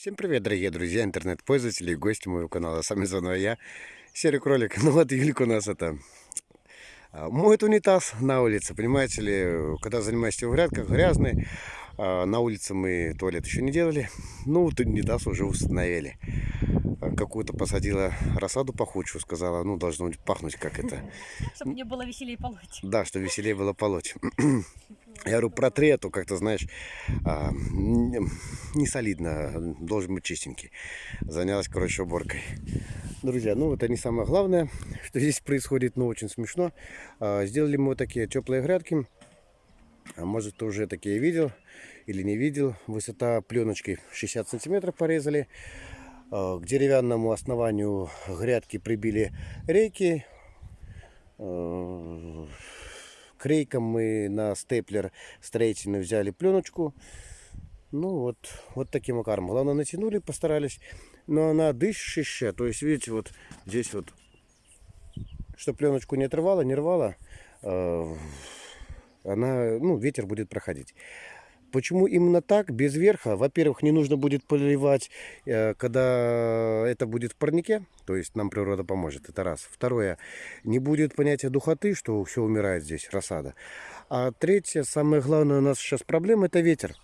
Всем привет, дорогие друзья, интернет-пользователи и гости моего канала. С вами заново я, Серый Кролик. Ну вот Юлька у нас это а, моет унитаз на улице. Понимаете ли, когда занимаешься в грядках, грязный. а, На улице мы туалет еще не делали. Ну, вот унитаз уже установили. А, Какую-то посадила рассаду пахучую, сказала, ну, должно пахнуть как это. Чтобы мне было веселее полоть. Да, что веселее было полоть. Я говорю, протри, а то как-то, знаешь, а, не солидно, должен быть чистенький. Занялась, короче, уборкой. Друзья, ну это не самое главное, что здесь происходит, но очень смешно. А, Сделали мы вот такие теплые грядки. А может, ты уже такие видел или не видел. Высота пленочки 60 сантиметров порезали. А, К деревянному основанию грядки прибили рейки. А, К рейкам мы на степлер строительный взяли пленочку. Ну вот, вот таким макаром. Главное натянули, постарались. Но она дышащая. То есть, видите, вот здесь вот, что пленочку не отрывала, не рвала, э, она, ну, ветер будет проходить. Почему именно так, без верха? Во-первых, не нужно будет поливать, э, когда это будет в парнике, то есть нам природа поможет, это раз. Второе, не будет понятия духоты, что все умирает здесь, рассада. А третье, самое главное у нас сейчас проблема, это ветер.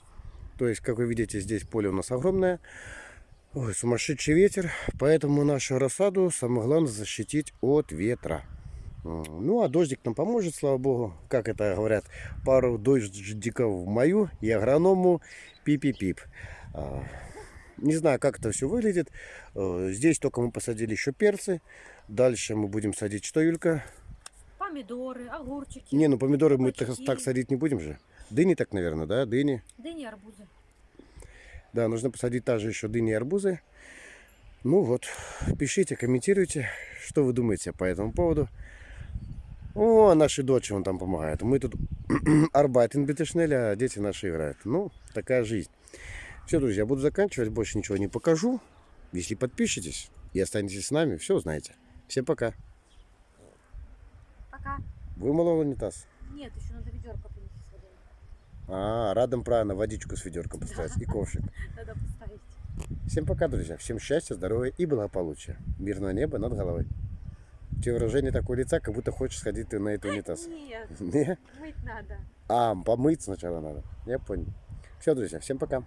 То есть, как вы видите, здесь поле у нас огромное, Ой, сумасшедший ветер, поэтому нашу рассаду самое главное защитить от ветра. М, Ну, а дождик нам поможет, слава богу. Как это говорят, пару дождиков в мою и агроному пип-пип. А, Не знаю, как это все выглядит. Э, Здесь только мы посадили еще перцы. Дальше мы будем садить что, Юлька? Помидоры, огурчики. Не, ну помидоры мы так, так садить не будем же. Дыни так, наверное, да? Дыни. Дыни, арбузы. Да, нужно посадить также еще дыни и арбузы. Ну вот, пишите, комментируйте, что вы думаете по этому поводу. О, наши дочери он там помогают. Мы тут арбайтен битешнель, а дети наши играют. Ну, такая жизнь. Все, друзья, буду заканчивать, больше ничего не покажу. Если подпишетесь и останетесь с нами, все узнаете. Всем пока. Пока. Вымыло унитаз. Нет, еще надо ведерко принести с водой. А, рядом правильно водичку с ведерком поставить и ковшик. Надо поставить. Всем пока, друзья. Всем счастья, здоровья и благополучия. Мирного неба над головой. Тебя выражение такое лица, как будто хочешь сходить ты на этот унитаз. Нет, Не? мыть надо. А, помыть сначала надо. Я понял. Все, друзья, всем пока.